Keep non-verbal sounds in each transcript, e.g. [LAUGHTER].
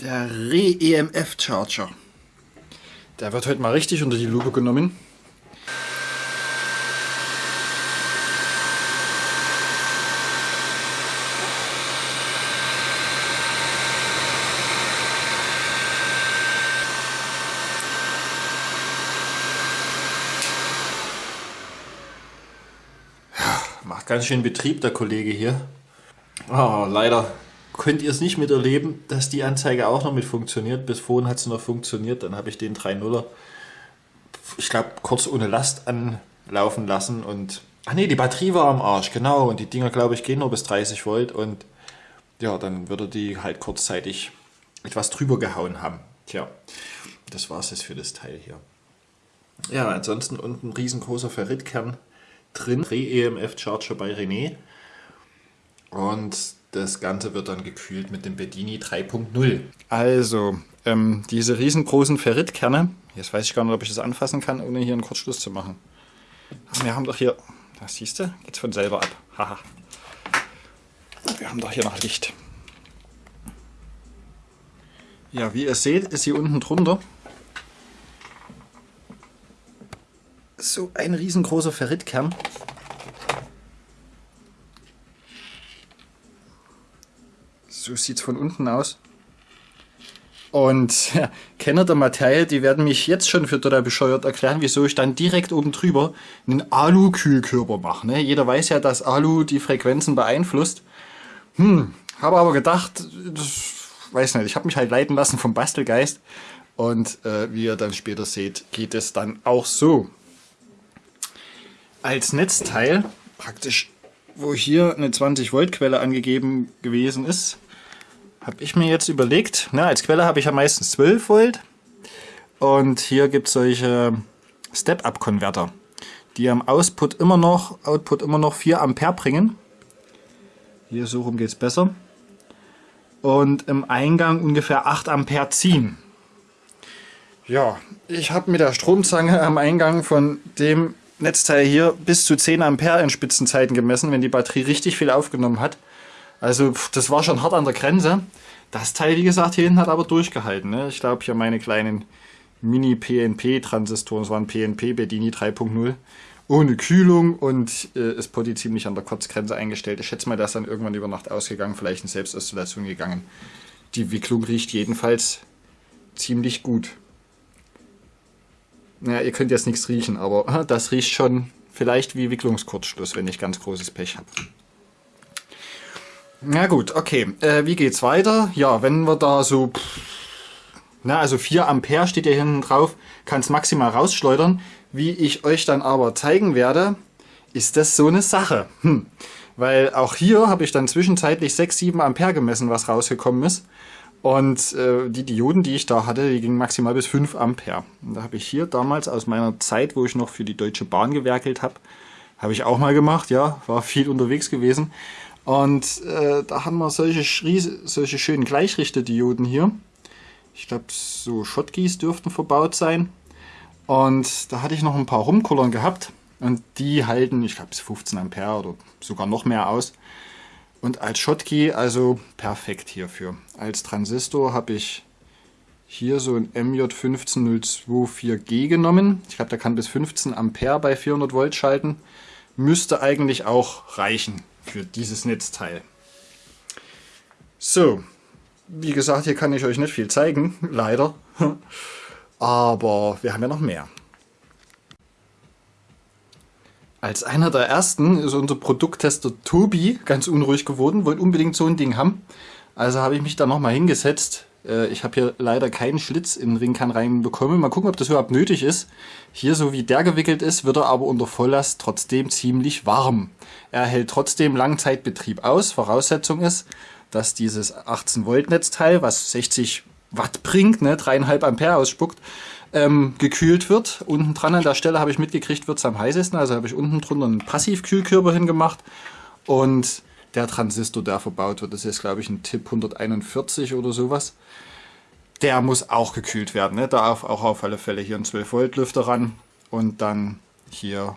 Der Re-EMF Charger. Der wird heute mal richtig unter die Lupe genommen. Macht ganz schön Betrieb der Kollege hier. Oh, leider könnt ihr es nicht miterleben, dass die Anzeige auch noch mit funktioniert. Bis vorhin hat es noch funktioniert, dann habe ich den 3.0er, ich glaube, kurz ohne Last anlaufen lassen und, ach nee, die Batterie war am Arsch, genau, und die Dinger, glaube ich, gehen nur bis 30 Volt und ja, dann würde die halt kurzzeitig etwas drüber gehauen haben. Tja, das war es jetzt für das Teil hier. Ja, ansonsten unten ein riesengroßer Ferritkern drin, Re-EMF-Charger bei René. Und das Ganze wird dann gekühlt mit dem Bedini 3.0. Also, ähm, diese riesengroßen Ferritkerne, jetzt weiß ich gar nicht, ob ich das anfassen kann, ohne hier einen Kurzschluss zu machen. Wir haben doch hier, das siehst du, geht's von selber ab. Haha. Wir haben doch hier noch Licht. Ja, wie ihr seht, ist hier unten drunter so ein riesengroßer Ferritkern. So sieht es von unten aus. Und ja, Kenner der Materie, die werden mich jetzt schon für total bescheuert erklären, wieso ich dann direkt oben drüber einen Alu-Kühlkörper mache. Ne? Jeder weiß ja, dass Alu die Frequenzen beeinflusst. Hm, habe aber gedacht, das, weiß nicht, ich habe mich halt leiten lassen vom Bastelgeist. Und äh, wie ihr dann später seht, geht es dann auch so. Als Netzteil, praktisch, wo hier eine 20 Volt Quelle angegeben gewesen ist, habe ich mir jetzt überlegt, na, als Quelle habe ich ja meistens 12 Volt und hier gibt es solche Step-Up-Konverter, die am Output immer noch, Output immer noch 4 Ampere bringen. Hier so rum geht es besser. Und im Eingang ungefähr 8 Ampere ziehen. Ja, ich habe mit der Stromzange am Eingang von dem Netzteil hier bis zu 10 Ampere in Spitzenzeiten gemessen, wenn die Batterie richtig viel aufgenommen hat. Also das war schon hart an der Grenze. Das Teil, wie gesagt, hier hinten hat aber durchgehalten. Ne? Ich glaube, hier meine kleinen Mini-PNP-Transistoren, das waren PNP Bedini 3.0, ohne Kühlung und äh, ist Potti ziemlich an der Kurzgrenze eingestellt. Ich schätze mal, das ist dann irgendwann über Nacht ausgegangen, vielleicht in Selbstinstallation gegangen. Die Wicklung riecht jedenfalls ziemlich gut. Naja, ihr könnt jetzt nichts riechen, aber [LAUGHS] das riecht schon vielleicht wie Wicklungskurzschluss, wenn ich ganz großes Pech habe. Na gut, okay. Äh, wie geht's weiter? Ja, wenn wir da so... Na, also 4 Ampere steht ja hinten drauf, kann es maximal rausschleudern. Wie ich euch dann aber zeigen werde, ist das so eine Sache. Hm. Weil auch hier habe ich dann zwischenzeitlich 6, 7 Ampere gemessen, was rausgekommen ist. Und äh, die Dioden, die ich da hatte, die gingen maximal bis 5 Ampere. Und da habe ich hier damals aus meiner Zeit, wo ich noch für die Deutsche Bahn gewerkelt habe, habe ich auch mal gemacht, ja, war viel unterwegs gewesen. Und äh, da haben wir solche, solche schönen Gleichrichterdioden hier. Ich glaube, so Schottkeys dürften verbaut sein. Und da hatte ich noch ein paar Rumkullern gehabt. Und die halten, ich glaube, bis 15 Ampere oder sogar noch mehr aus. Und als Schottky also perfekt hierfür. Als Transistor habe ich hier so ein MJ15024G genommen. Ich glaube, der kann bis 15 Ampere bei 400 Volt schalten. Müsste eigentlich auch reichen für dieses Netzteil. So, wie gesagt, hier kann ich euch nicht viel zeigen, [LAUGHS] leider. Aber wir haben ja noch mehr. Als einer der ersten ist unser Produkttester Tobi ganz unruhig geworden, wollte unbedingt so ein Ding haben. Also habe ich mich da nochmal hingesetzt. Äh, ich habe hier leider keinen Schlitz in den Ringkern reinbekommen. Mal gucken, ob das überhaupt nötig ist. Hier, so wie der gewickelt ist, wird er aber unter Volllast trotzdem ziemlich warm. Er hält trotzdem Langzeitbetrieb aus. Voraussetzung ist, dass dieses 18 Volt Netzteil, was 60 Watt bringt, ne, 3,5 Ampere ausspuckt, ähm, gekühlt wird. Unten dran an der Stelle habe ich mitgekriegt, wird es am heißesten. Also habe ich unten drunter einen Passivkühlkörper hingemacht. Und der Transistor, der verbaut wird, das ist glaube ich ein Tipp 141 oder sowas. Der muss auch gekühlt werden. Ne? Da auf, auch auf alle Fälle hier ein 12 Volt Lüfter ran und dann hier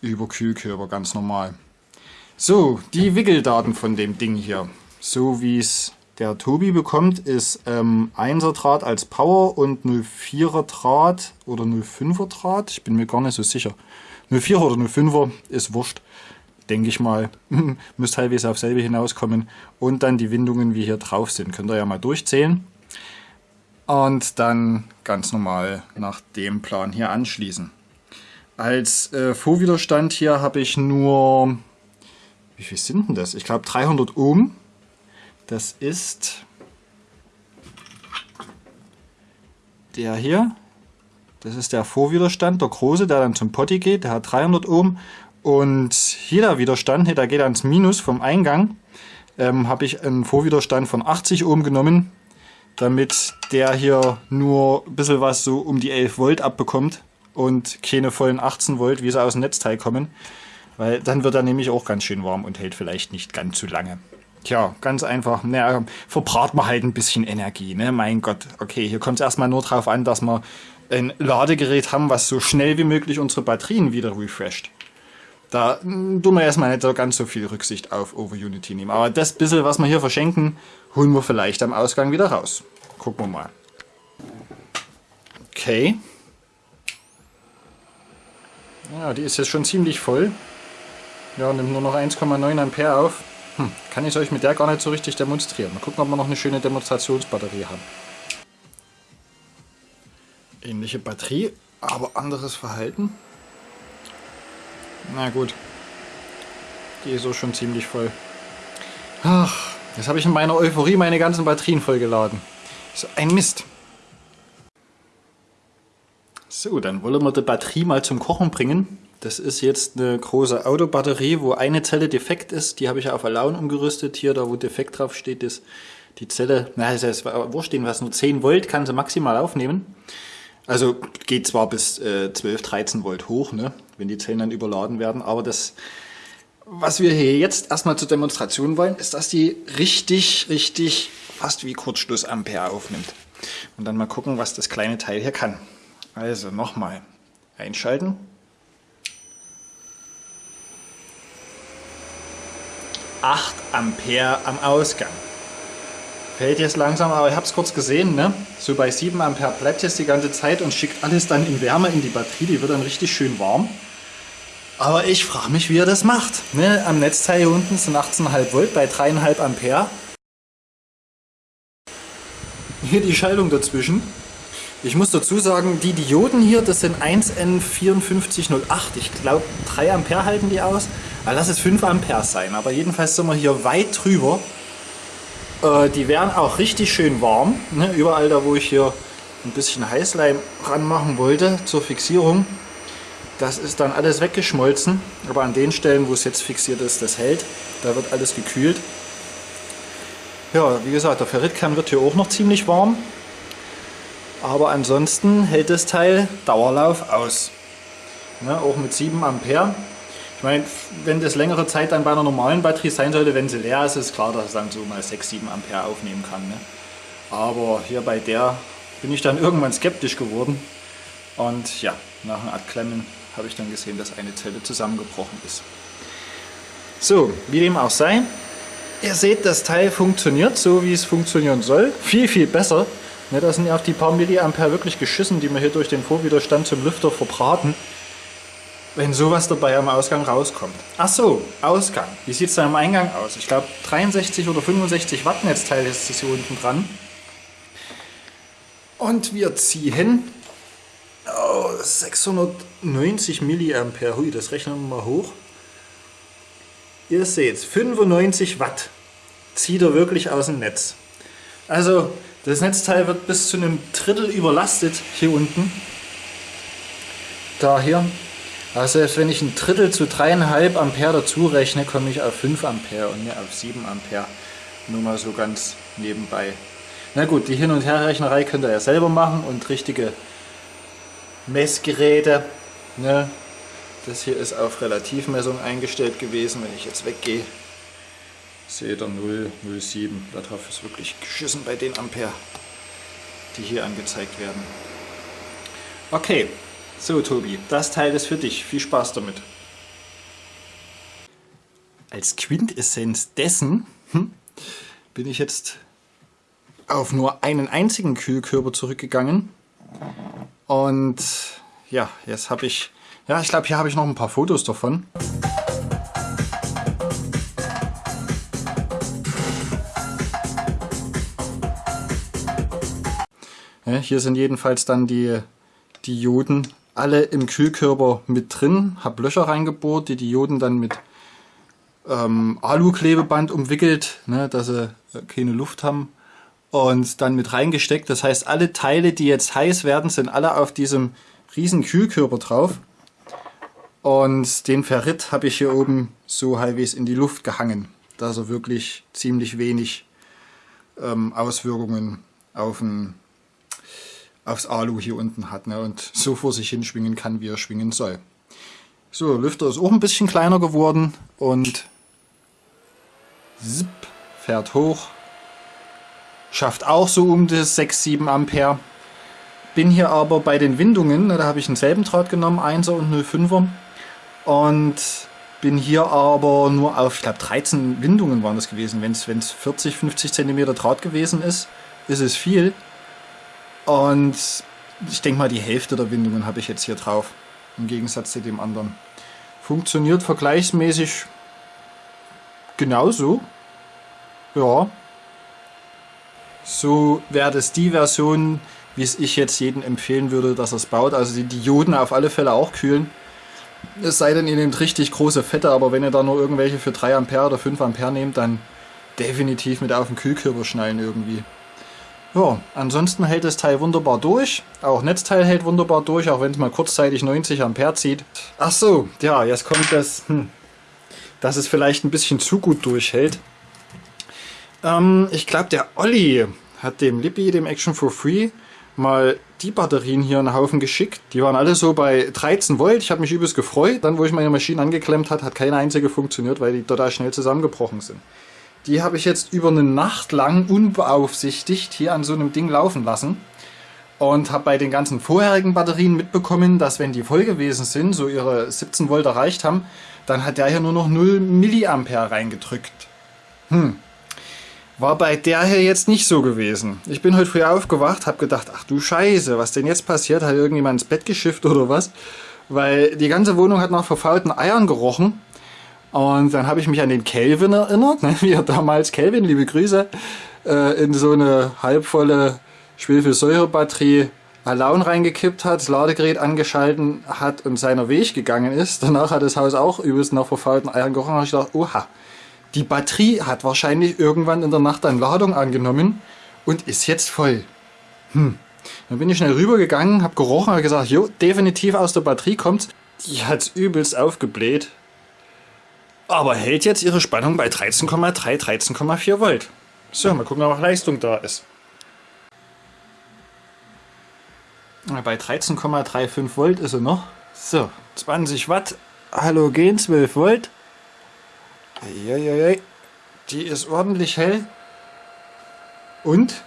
über Kühlkörper ganz normal. So, die Wickeldaten von dem Ding hier, so wie es der Tobi bekommt, ist ähm, 1er Draht als Power und 04er Draht oder 05er Draht. Ich bin mir gar nicht so sicher. 04er oder 05er ist wurscht, denke ich mal. [LAUGHS] Müsste teilweise auf selbe hinauskommen. Und dann die Windungen, wie hier drauf sind. Könnt ihr ja mal durchzählen. Und dann ganz normal nach dem Plan hier anschließen. Als äh, Vorwiderstand hier habe ich nur, wie viel sind denn das? Ich glaube 300 Ohm. Das ist der hier. Das ist der Vorwiderstand, der große, der dann zum Potti geht. Der hat 300 Ohm. Und hier der Widerstand, der geht ans Minus vom Eingang. Ähm, habe ich einen Vorwiderstand von 80 Ohm genommen, damit der hier nur ein bisschen was so um die 11 Volt abbekommt und keine vollen 18 Volt, wie sie aus dem Netzteil kommen. Weil dann wird er nämlich auch ganz schön warm und hält vielleicht nicht ganz zu lange. Tja, ganz einfach. Naja, verbraucht man halt ein bisschen Energie, ne? Mein Gott. Okay, hier kommt es erstmal nur darauf an, dass wir ein Ladegerät haben, was so schnell wie möglich unsere Batterien wieder refresht. Da hm, tun wir erstmal nicht so ganz so viel Rücksicht auf Over Unity nehmen. Aber das bisschen, was wir hier verschenken, holen wir vielleicht am Ausgang wieder raus. Gucken wir mal. Okay. Ja, die ist jetzt schon ziemlich voll. Ja, nimmt nur noch 1,9 Ampere auf. Hm, kann ich euch mit der gar nicht so richtig demonstrieren. Mal gucken, ob wir noch eine schöne Demonstrationsbatterie haben. Ähnliche Batterie, aber anderes Verhalten. Na gut. Die ist auch schon ziemlich voll. Ach, jetzt habe ich in meiner Euphorie meine ganzen Batterien vollgeladen. So ein Mist. So, dann wollen wir die Batterie mal zum Kochen bringen. Das ist jetzt eine große Autobatterie, wo eine Zelle defekt ist. Die habe ich auf Alaun umgerüstet. Hier, da wo defekt drauf steht, ist die Zelle, na, das heißt, stehen was, nur 10 Volt kann sie maximal aufnehmen. Also geht zwar bis äh, 12, 13 Volt hoch, ne, wenn die Zellen dann überladen werden, aber das, was wir hier jetzt erstmal zur Demonstration wollen, ist, dass die richtig, richtig fast wie Kurzschlussampere aufnimmt. Und dann mal gucken, was das kleine Teil hier kann. Also nochmal einschalten. 8 Ampere am Ausgang. Fällt jetzt langsam, aber ich habe es kurz gesehen, ne? so bei 7 Ampere bleibt jetzt die ganze Zeit und schickt alles dann in Wärme in die Batterie, die wird dann richtig schön warm. Aber ich frage mich, wie er das macht. Ne? Am Netzteil hier unten sind 18,5 Volt bei 3,5 Ampere. Hier die Schaltung dazwischen. Ich muss dazu sagen, die Dioden hier, das sind 1N5408. Ich glaube 3 Ampere halten die aus. Aber lass es 5 Ampere sein. Aber jedenfalls sind wir hier weit drüber. Äh, die werden auch richtig schön warm. Ne? Überall da, wo ich hier ein bisschen Heißleim ranmachen wollte zur Fixierung. Das ist dann alles weggeschmolzen. Aber an den Stellen, wo es jetzt fixiert ist, das hält. Da wird alles gekühlt. Ja, wie gesagt, der Ferritkern wird hier auch noch ziemlich warm. Aber ansonsten hält das Teil Dauerlauf aus. Ne, auch mit 7 Ampere. Ich meine, wenn das längere Zeit dann bei einer normalen Batterie sein sollte, wenn sie leer ist, ist klar, dass es dann so mal 6, 7 Ampere aufnehmen kann. Ne? Aber hier bei der bin ich dann [LAUGHS] irgendwann skeptisch geworden. Und ja, nach einem Abklemmen habe ich dann gesehen, dass eine Zelle zusammengebrochen ist. So, wie dem auch sei, ihr seht, das Teil funktioniert so, wie es funktionieren soll. Viel, viel besser. Ne, da sind ja auch die paar Milliampere wirklich geschissen, die wir hier durch den Vorwiderstand zum Lüfter verbraten wenn sowas dabei am Ausgang rauskommt. Ach so, Ausgang. Wie sieht es da am Eingang aus? Ich glaube 63 oder 65 Watt Netzteil ist das hier unten dran. Und wir ziehen oh, 690 Milliampere. Hui, das rechnen wir mal hoch. Ihr seht, 95 Watt zieht er wirklich aus dem Netz. Also das Netzteil wird bis zu einem Drittel überlastet hier unten. Daher also selbst wenn ich ein Drittel zu 3,5 Ampere dazu rechne, komme ich auf 5 Ampere und nicht auf 7 Ampere. Nur mal so ganz nebenbei. Na gut, die Hin- und Herrechnerei könnt ihr ja selber machen und richtige Messgeräte. Ne? Das hier ist auf Relativmessung eingestellt gewesen. Wenn ich jetzt weggehe, seht ihr 0, 0,7. Darauf ist wirklich geschissen bei den Ampere, die hier angezeigt werden. Okay, so Tobi, das Teil ist für dich. Viel Spaß damit. Als Quintessenz dessen hm, bin ich jetzt auf nur einen einzigen Kühlkörper zurückgegangen. Und ja, jetzt habe ich, ja, ich glaube, hier habe ich noch ein paar Fotos davon. Ja, hier sind jedenfalls dann die Dioden alle im Kühlkörper mit drin. Habe Löcher reingebohrt, die Dioden dann mit ähm, Alu-Klebeband umwickelt, ne, dass sie äh, keine Luft haben und dann mit reingesteckt. Das heißt, alle Teile, die jetzt heiß werden, sind alle auf diesem riesen Kühlkörper drauf. Und den Ferrit habe ich hier oben so halbwegs in die Luft gehangen, dass er wirklich ziemlich wenig ähm, Auswirkungen auf ein, aufs Alu hier unten hat ne, und so vor sich hin schwingen kann, wie er schwingen soll. So, Lüfter ist auch ein bisschen kleiner geworden und zip, fährt hoch. Schafft auch so um das 6, 7 Ampere. Bin hier aber bei den Windungen, da habe ich denselben Draht genommen, 1er und 05er. Und bin hier aber nur auf, ich glaube 13 Windungen waren das gewesen. Wenn es 40, 50 cm Draht gewesen ist, ist es viel. Und ich denke mal, die Hälfte der Windungen habe ich jetzt hier drauf. Im Gegensatz zu dem anderen. Funktioniert vergleichsmäßig genauso. Ja. So wäre das die Version, wie es ich jetzt jedem empfehlen würde, dass er es baut. Also die Dioden auf alle Fälle auch kühlen. Es sei denn, ihr nehmt richtig große Fette, aber wenn ihr da nur irgendwelche für 3 Ampere oder 5 Ampere nehmt, dann definitiv mit auf den Kühlkörper schnallen irgendwie. Ja, ansonsten hält das Teil wunderbar durch. Auch Netzteil hält wunderbar durch, auch wenn es mal kurzzeitig 90 Ampere zieht. Ach so, ja, jetzt kommt das, hm, dass es vielleicht ein bisschen zu gut durchhält. Ähm, ich glaube, der Olli hat dem Lippi, dem Action for Free, mal die Batterien hier einen Haufen geschickt. Die waren alle so bei 13 Volt. Ich habe mich übelst gefreut. Dann, wo ich meine Maschine angeklemmt hat, hat keine einzige funktioniert, weil die total schnell zusammengebrochen sind. Die habe ich jetzt über eine Nacht lang unbeaufsichtigt hier an so einem Ding laufen lassen. Und habe bei den ganzen vorherigen Batterien mitbekommen, dass wenn die voll gewesen sind, so ihre 17 Volt erreicht haben, dann hat der hier nur noch 0 Milliampere reingedrückt. Hm, war bei der hier jetzt nicht so gewesen. Ich bin heute früh aufgewacht, habe gedacht, ach du Scheiße, was denn jetzt passiert? Hat irgendjemand ins Bett geschifft oder was? Weil die ganze Wohnung hat nach verfaulten Eiern gerochen. Und dann habe ich mich an den Kelvin erinnert, ne, wie er damals, Kelvin, liebe Grüße, äh, in so eine halbvolle Schwefelsäurebatterie Alaun reingekippt hat, das Ladegerät angeschalten hat und seiner Weg gegangen ist. Danach hat das Haus auch übelst nach verfaulten Eiern gerochen. Habe ich gedacht, oha, die Batterie hat wahrscheinlich irgendwann in der Nacht eine Ladung angenommen und ist jetzt voll. Hm. Dann bin ich schnell rübergegangen, habe gerochen, habe gesagt, jo, definitiv aus der Batterie kommt. Die hat übelst aufgebläht. Aber hält jetzt ihre Spannung bei 13,3, 13,4 Volt. So, mal gucken, ob Leistung da ist. Bei 13,35 Volt ist er noch. So, 20 Watt, Halogen 12 Volt. Eieiei. Die ist ordentlich hell. Und?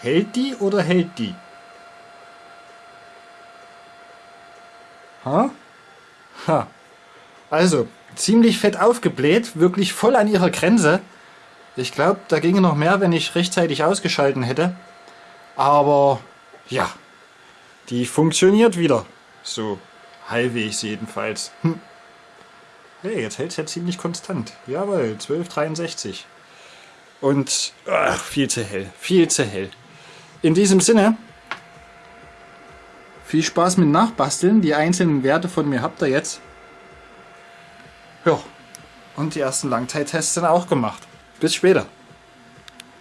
Hält die oder hält die? Ha? Ha. Also, ziemlich fett aufgebläht, wirklich voll an ihrer Grenze. Ich glaube, da ginge noch mehr, wenn ich rechtzeitig ausgeschalten hätte. Aber ja, die funktioniert wieder. So halbwegs jedenfalls. Hm. Hey, jetzt hält es ja ziemlich konstant. Jawohl, 1263. Und ach, viel zu hell, viel zu hell. In diesem Sinne, viel Spaß mit Nachbasteln. Die einzelnen Werte von mir habt ihr jetzt. Ja, und die ersten Langzeittests sind auch gemacht. Bis später.